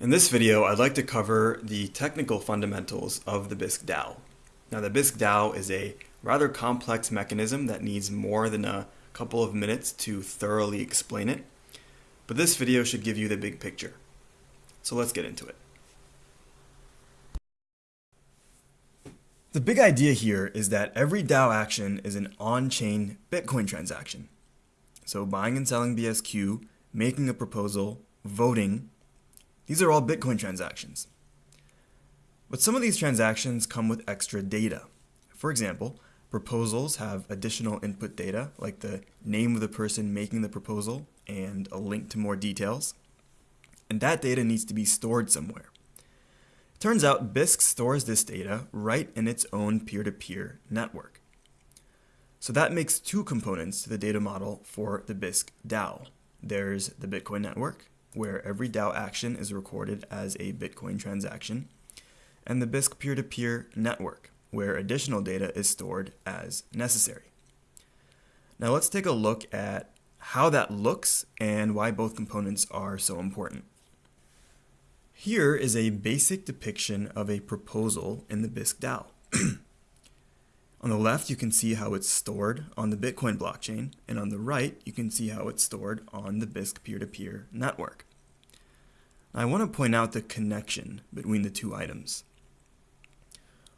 In this video, I'd like to cover the technical fundamentals of the Bisq DAO. Now, the Bisq DAO is a rather complex mechanism that needs more than a couple of minutes to thoroughly explain it, but this video should give you the big picture. So let's get into it. The big idea here is that every DAO action is an on-chain Bitcoin transaction. So buying and selling BSQ, making a proposal, voting, these are all Bitcoin transactions. But some of these transactions come with extra data. For example, proposals have additional input data like the name of the person making the proposal and a link to more details. And that data needs to be stored somewhere. It turns out Bisq stores this data right in its own peer-to-peer -peer network. So that makes two components to the data model for the Bisq DAO. There's the Bitcoin network, where every DAO action is recorded as a Bitcoin transaction, and the Bisq peer-to-peer -peer network, where additional data is stored as necessary. Now let's take a look at how that looks and why both components are so important. Here is a basic depiction of a proposal in the Bisq DAO. on the left, you can see how it's stored on the Bitcoin blockchain, and on the right, you can see how it's stored on the Bisq peer-to-peer -peer network. I want to point out the connection between the two items.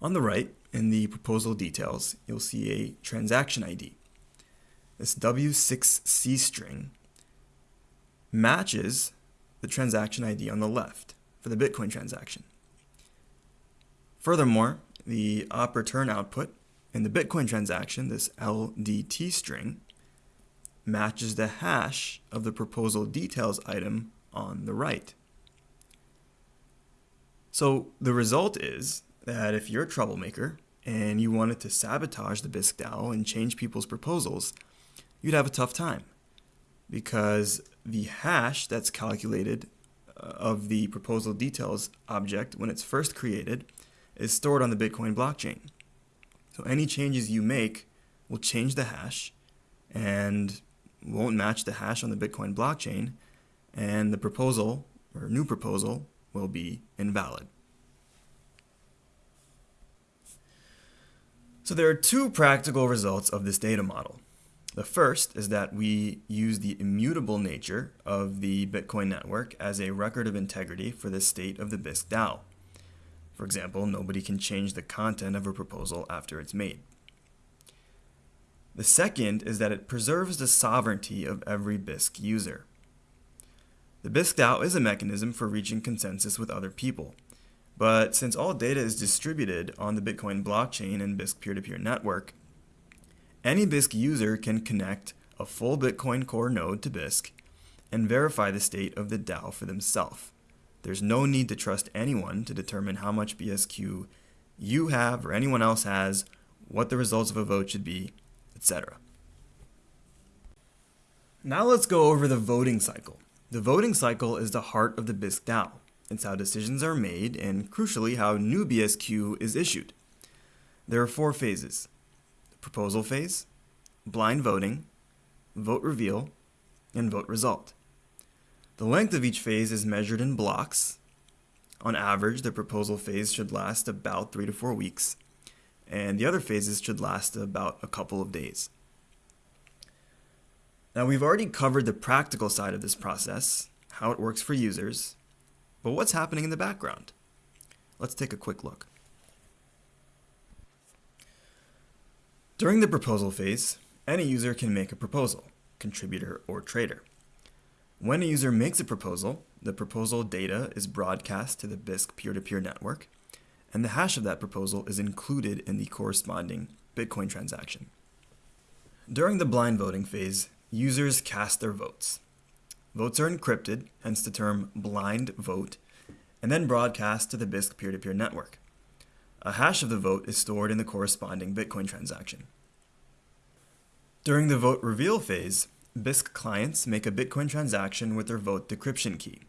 On the right, in the proposal details, you'll see a transaction ID. This W6C string matches the transaction ID on the left for the Bitcoin transaction. Furthermore, the op return output in the Bitcoin transaction, this LDT string, matches the hash of the proposal details item on the right. So the result is that if you're a troublemaker and you wanted to sabotage the Bisq DAO and change people's proposals, you'd have a tough time because the hash that's calculated uh, of the proposal details object when it's first created is stored on the Bitcoin blockchain. So any changes you make will change the hash and won't match the hash on the Bitcoin blockchain and the proposal or new proposal will be invalid. So there are two practical results of this data model. The first is that we use the immutable nature of the Bitcoin network as a record of integrity for the state of the Bisq DAO. For example, nobody can change the content of a proposal after it's made. The second is that it preserves the sovereignty of every Bisq user. The Bisq DAO is a mechanism for reaching consensus with other people. But since all data is distributed on the Bitcoin blockchain and Bisq peer-to-peer -peer network, any Bisq user can connect a full Bitcoin Core node to Bisq and verify the state of the DAO for themselves. There's no need to trust anyone to determine how much BSQ you have or anyone else has, what the results of a vote should be, etc. Now let's go over the voting cycle. The voting cycle is the heart of the Bisq DAO. It's how decisions are made and, crucially, how new BSQ is issued. There are four phases. Proposal phase, blind voting, vote reveal, and vote result. The length of each phase is measured in blocks. On average, the proposal phase should last about three to four weeks, and the other phases should last about a couple of days. Now we've already covered the practical side of this process, how it works for users, but what's happening in the background? Let's take a quick look. During the proposal phase, any user can make a proposal, contributor or trader. When a user makes a proposal, the proposal data is broadcast to the Bisq peer-to-peer -peer network, and the hash of that proposal is included in the corresponding Bitcoin transaction. During the blind voting phase, users cast their votes. Votes are encrypted, hence the term blind vote, and then broadcast to the Bisq peer-to-peer -peer network. A hash of the vote is stored in the corresponding Bitcoin transaction. During the vote reveal phase, Bisq clients make a Bitcoin transaction with their vote decryption key.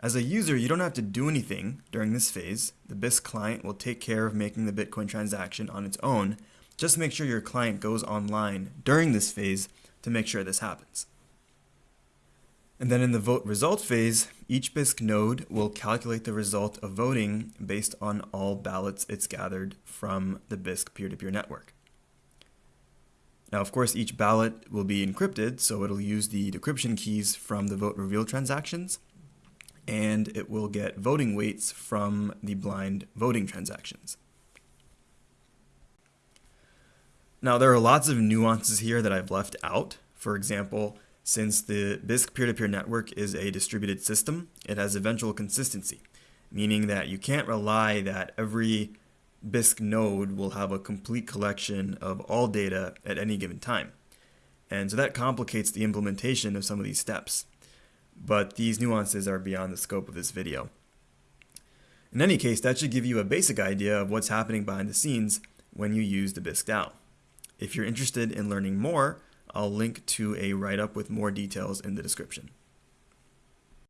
As a user, you don't have to do anything during this phase. The Bisq client will take care of making the Bitcoin transaction on its own. Just make sure your client goes online during this phase to make sure this happens. And then in the vote result phase, each Bisq node will calculate the result of voting based on all ballots it's gathered from the Bisq peer-to-peer network. Now, of course, each ballot will be encrypted, so it'll use the decryption keys from the vote reveal transactions, and it will get voting weights from the blind voting transactions. Now, there are lots of nuances here that I've left out. For example, since the Bisq peer-to-peer network is a distributed system, it has eventual consistency, meaning that you can't rely that every Bisq node will have a complete collection of all data at any given time. And so that complicates the implementation of some of these steps. But these nuances are beyond the scope of this video. In any case, that should give you a basic idea of what's happening behind the scenes when you use the Bisq DAO. If you're interested in learning more, I'll link to a write-up with more details in the description.